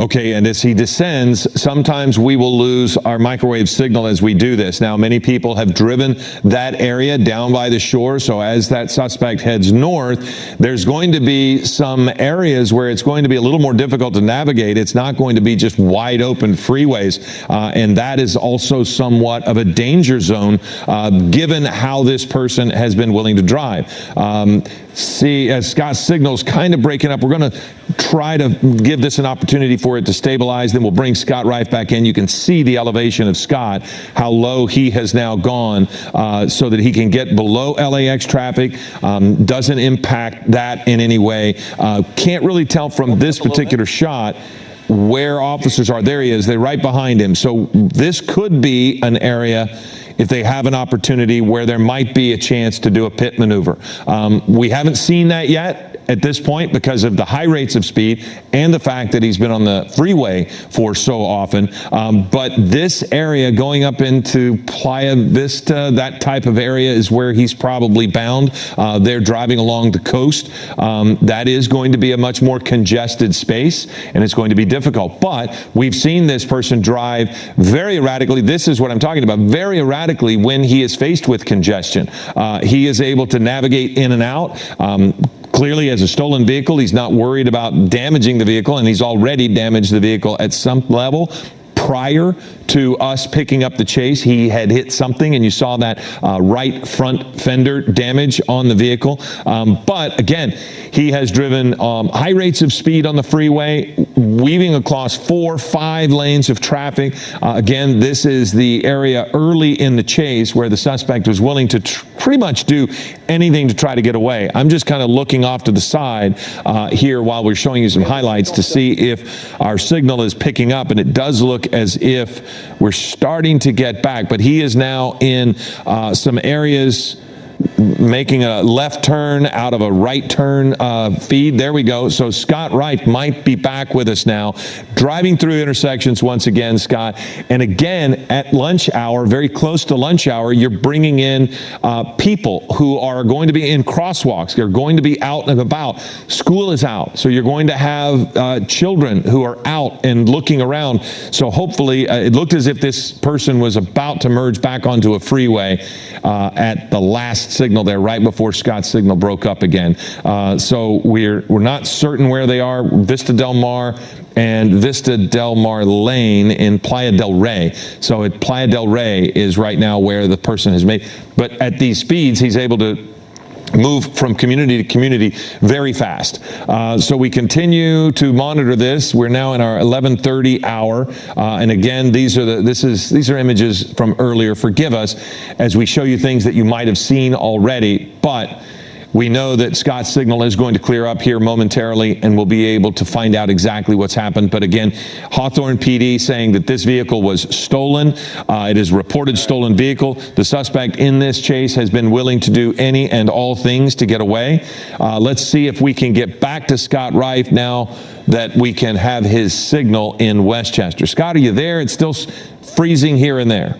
Okay, and as he descends, sometimes we will lose our microwave signal as we do this. Now, many people have driven that area down by the shore, so as that suspect heads north, there's going to be some areas where it's going to be a little more difficult to navigate. It's not going to be just wide open freeways, uh, and that is also somewhat of a danger zone uh, given how this person has been willing to drive. Um, see, as Scott signals kind of breaking up, we're going to try to give this an opportunity for it to stabilize. Then we'll bring Scott Reiff back in. You can see the elevation of Scott, how low he has now gone uh, so that he can get below LAX traffic. Um, doesn't impact that in any way. Uh, can't really tell from this particular shot where officers are. There he is. They're right behind him. So this could be an area if they have an opportunity where there might be a chance to do a pit maneuver. Um, we haven't seen that yet at this point because of the high rates of speed and the fact that he's been on the freeway for so often. Um, but this area going up into Playa Vista, that type of area is where he's probably bound. Uh, they're driving along the coast. Um, that is going to be a much more congested space and it's going to be difficult. But we've seen this person drive very erratically. This is what I'm talking about, very erratically when he is faced with congestion. Uh, he is able to navigate in and out. Um, clearly as a stolen vehicle. He's not worried about damaging the vehicle, and he's already damaged the vehicle at some level prior to us picking up the chase, he had hit something, and you saw that uh, right front fender damage on the vehicle. Um, but again, he has driven um, high rates of speed on the freeway, weaving across four, five lanes of traffic. Uh, again, this is the area early in the chase where the suspect was willing to pretty much do anything to try to get away. I'm just kind of looking off to the side uh, here while we're showing you some highlights to see if our signal is picking up, and it does look as if we're starting to get back, but he is now in uh, some areas making a left turn out of a right turn uh, feed. There we go. So Scott Wright might be back with us now, driving through intersections once again, Scott. And again, at lunch hour, very close to lunch hour, you're bringing in uh, people who are going to be in crosswalks. They're going to be out and about. School is out, so you're going to have uh, children who are out and looking around. So hopefully, uh, it looked as if this person was about to merge back onto a freeway uh, at the last signal there right before Scott's signal broke up again. Uh, so we're, we're not certain where they are. Vista Del Mar and Vista Del Mar Lane in Playa del Rey. So at Playa del Rey is right now where the person has made, but at these speeds, he's able to move from community to community very fast. Uh, so we continue to monitor this. We're now in our 11:30 hour, uh, and again, these are the this is these are images from earlier. Forgive us as we show you things that you might have seen already, but we know that Scott's signal is going to clear up here momentarily and we'll be able to find out exactly what's happened. But again, Hawthorne PD saying that this vehicle was stolen. Uh, it is reported stolen vehicle. The suspect in this chase has been willing to do any and all things to get away. Uh, let's see if we can get back to Scott Reiff now that we can have his signal in Westchester. Scott, are you there? It's still freezing here and there.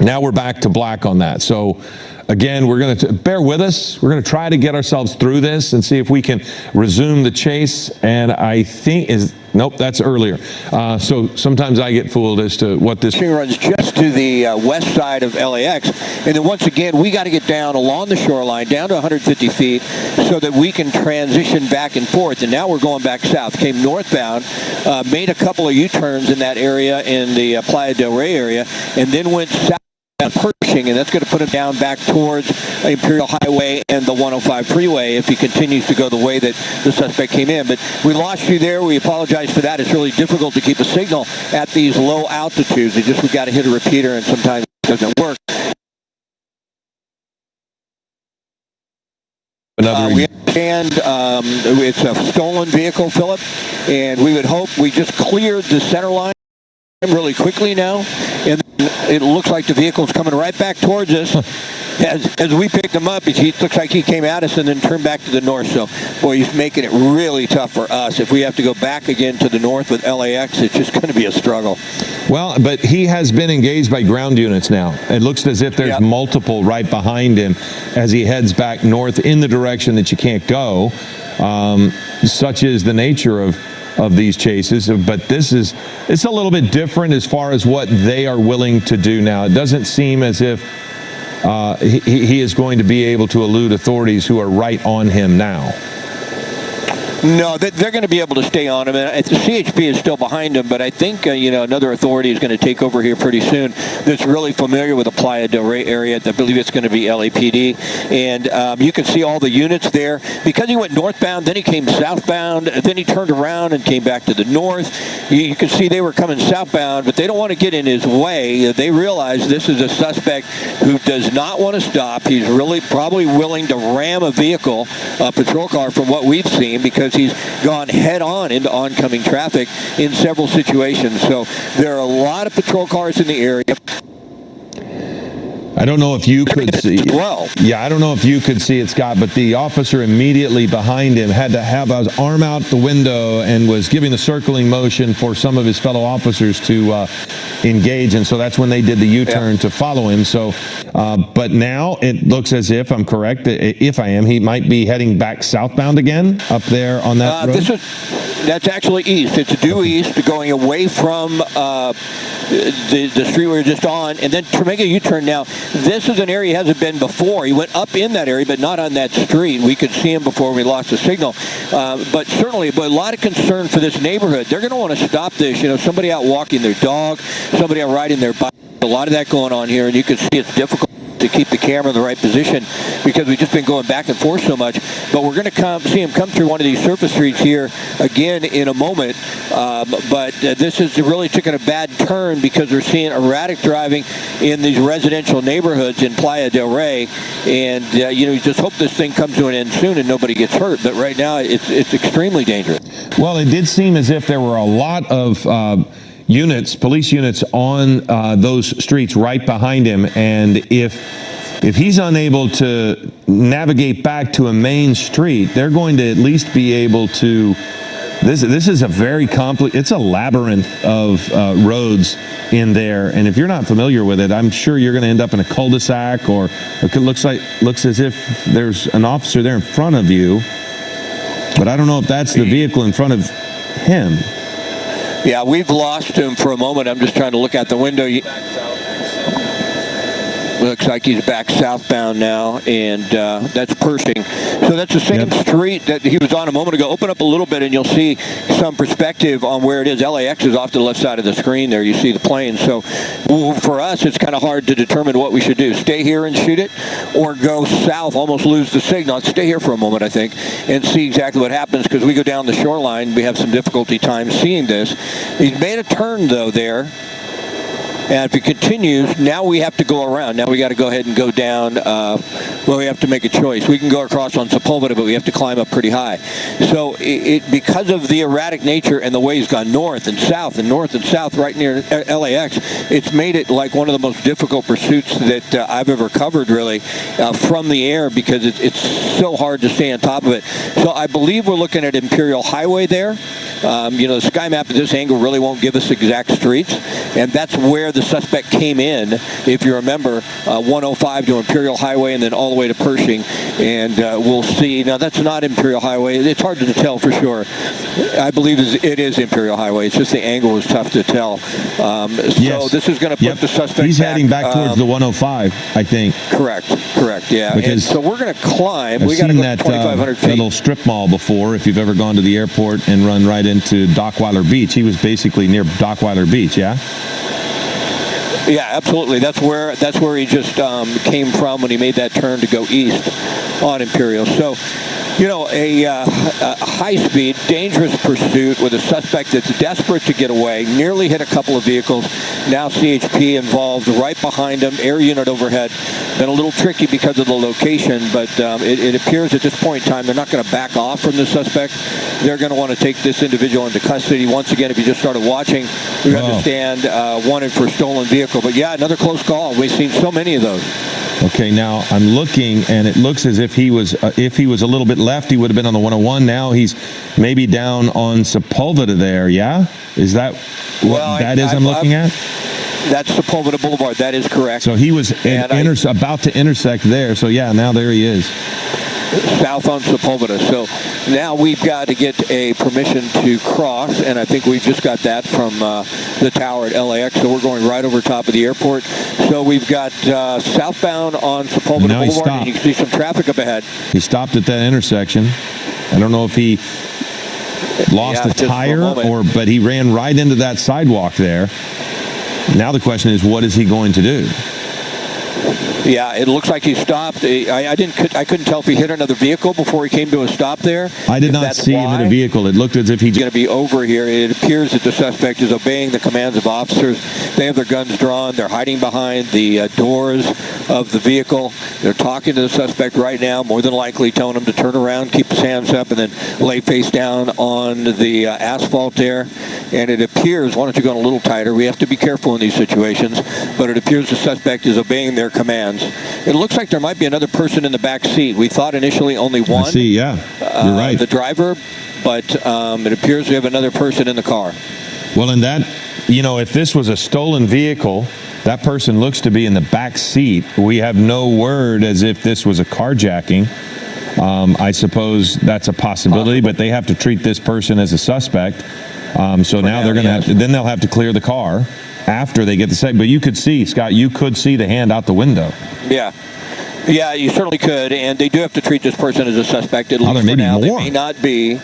Now we're back to black on that. So Again, we're going to bear with us. We're going to try to get ourselves through this and see if we can resume the chase. And I think is nope, that's earlier. Uh, so sometimes I get fooled as to what this runs just to the uh, west side of LAX. And then once again, we got to get down along the shoreline, down to 150 feet, so that we can transition back and forth. And now we're going back south. Came northbound, uh, made a couple of U-turns in that area in the uh, Playa del Rey area, and then went south. Pershing, and that's going to put him down back towards Imperial Highway and the 105 freeway if he continues to go the way that the suspect came in. But we lost you there. We apologize for that. It's really difficult to keep a signal at these low altitudes. It's just we got to hit a repeater, and sometimes it doesn't work. Uh, we understand um, it's a stolen vehicle, Philip, and we would hope we just cleared the center line really quickly now, and it looks like the vehicle's coming right back towards us. as, as we picked him up, he looks like he came at us and then turned back to the north. So, boy, he's making it really tough for us. If we have to go back again to the north with LAX, it's just going to be a struggle. Well, but he has been engaged by ground units now. It looks as if there's yep. multiple right behind him as he heads back north in the direction that you can't go. Um, such is the nature of of these chases. But this is it's a little bit different as far as what they are willing to do now. It doesn't seem as if uh, he, he is going to be able to elude authorities who are right on him now. No, they're going to be able to stay on him, and the CHP is still behind him. But I think uh, you know another authority is going to take over here pretty soon. That's really familiar with the Playa del Rey area. I believe it's going to be LAPD, and um, you can see all the units there because he went northbound, then he came southbound, then he turned around and came back to the north. You, you can see they were coming southbound, but they don't want to get in his way. They realize this is a suspect who does not want to stop. He's really probably willing to ram a vehicle, a patrol car, from what we've seen because he's gone head on into oncoming traffic in several situations. So there are a lot of patrol cars in the area. I don't know if you could see. Well, yeah, I don't know if you could see it, Scott, but the officer immediately behind him had to have his arm out the window and was giving the circling motion for some of his fellow officers to uh, engage, and so that's when they did the U-turn yeah. to follow him. So, uh, but now it looks as if I'm correct. If I am, he might be heading back southbound again up there on that uh, road. This is that's actually east. It's due east, going away from uh, the the street we were just on, and then to make a U-turn now this is an area he hasn't been before. He went up in that area, but not on that street. We could see him before we lost the signal. Uh, but certainly, but a lot of concern for this neighborhood. They're going to want to stop this. You know, somebody out walking their dog, somebody out riding their bike. A lot of that going on here, and you can see it's difficult to keep the camera in the right position because we've just been going back and forth so much. But we're going to come see him come through one of these surface streets here again in a moment. Um, but uh, this has really taken a bad turn because we're seeing erratic driving in these residential neighborhoods in Playa del Rey. And, uh, you know, you just hope this thing comes to an end soon and nobody gets hurt. But right now, it's, it's extremely dangerous. Well, it did seem as if there were a lot of. Uh, units, police units on uh, those streets right behind him. And if if he's unable to navigate back to a main street, they're going to at least be able to. This this is a very complex. It's a labyrinth of uh, roads in there, and if you're not familiar with it, I'm sure you're going to end up in a cul-de-sac, or it looks like looks as if there's an officer there in front of you. But I don't know if that's the vehicle in front of him. Yeah, we've lost him for a moment. I'm just trying to look out the window. Looks like he's back southbound now, and uh, that's Pershing. So that's the same yep. street that he was on a moment ago. Open up a little bit, and you'll see some perspective on where it is. LAX is off to the left side of the screen there. You see the plane. So for us, it's kind of hard to determine what we should do. Stay here and shoot it, or go south, almost lose the signal. Stay here for a moment, I think, and see exactly what happens because we go down the shoreline. We have some difficulty time seeing this. He's made a turn, though, there. And if it continues, now we have to go around. Now we got to go ahead and go down. Uh, well, we have to make a choice. We can go across on Sepulveda, but we have to climb up pretty high. So it, it, because of the erratic nature and the way he's gone north and south and north and south right near LAX, it's made it like one of the most difficult pursuits that uh, I've ever covered, really, uh, from the air because it, it's so hard to stay on top of it. So I believe we're looking at Imperial Highway there. Um, you know, the sky map at this angle really won't give us exact streets, and that's where the suspect came in, if you remember, uh, 105 to Imperial Highway and then all the way to Pershing. And uh, we'll see. Now, that's not Imperial Highway. It's hard to tell for sure. I believe it is Imperial Highway. It's just the angle is tough to tell. Um, so yes. this is going to put yep. the suspect He's back, heading back towards um, the 105, I think. Correct. Correct. Yeah. Because and so we're going to climb. I've we got go that, 2,500 uh, feet. little strip mall before. If you've ever gone to the airport and run right into Dockweiler Beach, he was basically near Dockweiler Beach. Yeah. Yeah, absolutely. That's where that's where he just um, came from when he made that turn to go east on Imperial. So you know, a, uh, a high-speed, dangerous pursuit with a suspect that's desperate to get away, nearly hit a couple of vehicles. Now CHP involved right behind him, air unit overhead. Been a little tricky because of the location, but um, it, it, appears at this point in time they're not going to back off from the suspect. They're going to want to take this individual into custody. Once again, if you just started watching, we wow. understand uh, wanted for stolen vehicle. But yeah, another close call. We've seen so many of those. Okay, now I'm looking, and it looks as if he was, uh, if he was a little bit left, he would have been on the 101. Now he's maybe down on Sepulveda there. Yeah, is that what well, that I, is? I, I'm looking I'm, at. That's Sepulveda Boulevard. That is correct. So he was in, inter- about to intersect there. So yeah, now there he is. South on Sepulveda. So now we've got to get a permission to cross, and I think we've just got that from uh, the tower at LAX. So we're going right over top of the airport. So we've got uh, southbound on Sepulveda Now he Boulevard, and you can see some traffic up ahead. He stopped at that intersection. I don't know if he lost Yeah, a for a tire or, but he ran right into that sidewalk there. Now the question is, what is he going to do? Yeah, it looks like he stopped. I, I didn't. I couldn't tell if he hit another vehicle before he came to a stop there. I did not see him in a vehicle. It looked as if He's going to be over here. It appears that the suspect is obeying the commands of officers. They have their guns drawn. They're hiding behind the uh, doors of the vehicle. They're talking to the suspect right now, more than likely telling him to turn around, keep his hands up, and then lay face down on the uh, asphalt there. And it appears, why don't you go in a little tighter? We have to be careful in these situations, but it appears the suspect is obeying their commands. It looks like there might be another person in the back seat. We thought initially only I one see. Yeah, you're uh, right. the driver, but um, it appears we have another person in the car. Well, in that, you know, if this was a stolen vehicle, that person looks to be in the back seat. We have no word as if this was a carjacking. Um, I suppose that's a possibility, but they have to treat this person as a suspect. Um, so now now, they're going to yes. have to, then they'll have to clear the car after they get the second. But you could see, Scott, you could see the hand out the window. Yeah. Yeah, you certainly could, and they do have to treat this person as a suspect at Oh, least there for now. more. They may not be.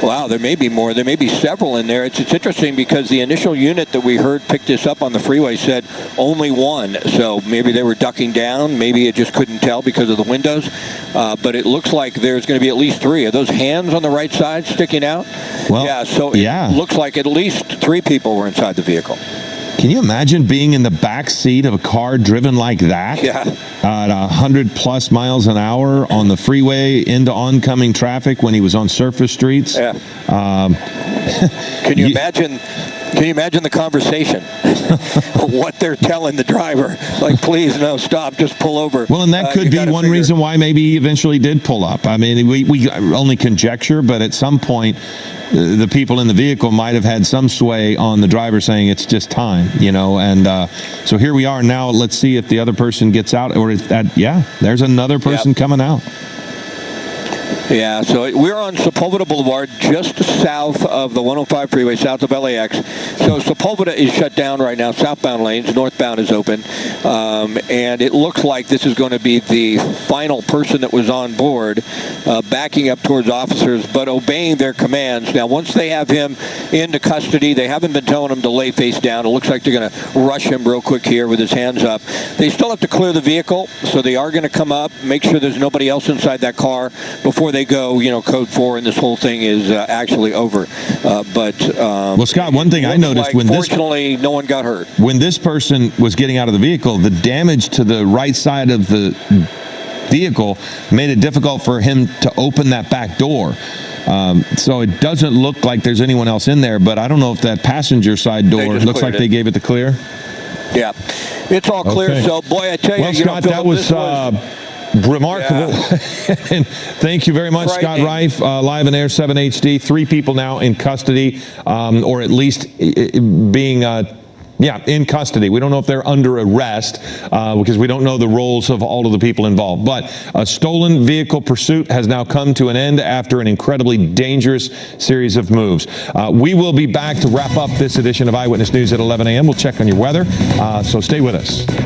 Wow, there may be more. There may be several in there. It's, it's interesting because the initial unit that we heard pick this up on the freeway said only one. So maybe they were ducking down. Maybe it just couldn't tell because of the windows. Uh, but it looks like there's going to be at least three. Are those hands on the right side sticking out? Well, yeah. So it yeah. looks like at least three people were inside the vehicle. Can you imagine being in the back seat of a car driven like that? Yeah. At 100 plus miles an hour on the freeway into oncoming traffic when he was on surface streets. Yeah. Um, Can you Ye- imagine? Can you imagine the conversation? what they're telling the driver, like, please no, stop, just pull over. well, and that Uh, could be one figure- reason why maybe he eventually did pull up. I mean, we, we only conjecture, but at some point, uh, the people in the vehicle might have had some sway on the driver saying it's just time, you know. And uh, so here we are now. Let's see if the other person gets out, or if that, yeah, there's another person coming out. Yeah, so we're on Sepulveda Boulevard, just south of the 105 freeway, south of LAX. So Sepulveda is shut down right now. Southbound lanes, northbound is open, um, and it looks like this is going to be the final person that was on board, uh, backing up towards officers, but obeying their commands. Now, once they have him into custody, they haven't been telling him to lay face down. It looks like they're going to rush him real quick here with his hands up. They still have to clear the vehicle, so they are going to come up, make sure there's nobody else inside that car before they go, you know, code four, and this whole thing is uh, actually over. Uh, but um, Well, Scott, one thing I noticed like, when this- fortunately, no one got hurt. when this person was getting out of the vehicle, the damage to the right side of the vehicle made it difficult for him to open that back door. Um, so it doesn't look like there's anyone else in there, but I don't know if that passenger side door looks like it. they gave it the clear. Yeah, it's all clear. Okay. So, boy, I tell you, Well, you know, Scott, that was, remarkable. and thank you very much, Scott. Reiff, uh, live in Air 7 HD. Three people now in custody, um, or at least being. Uh, yeah, in custody. We don't know if they're under arrest uh, because we don't know the roles of all of the people involved. But a stolen vehicle pursuit has now come to an end after an incredibly dangerous series of moves. Uh, we will be back to wrap up this edition of Eyewitness News at 11 a.m. We'll check on your weather, uh, so stay with us.